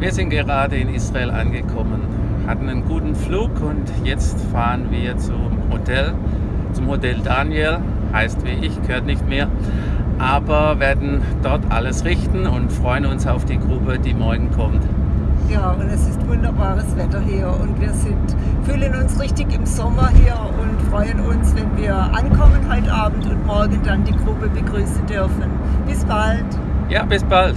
Wir sind gerade in Israel angekommen, hatten einen guten Flug und jetzt fahren wir zum Hotel, zum Hotel Daniel, heißt wie ich, gehört nicht mehr, aber werden dort alles richten und freuen uns auf die Gruppe, die morgen kommt. Ja, und es ist wunderbares Wetter hier und wir sind, fühlen uns richtig im Sommer hier und freuen uns, wenn wir ankommen heute Abend und morgen dann die Gruppe begrüßen dürfen. Bis bald! Ja, bis bald!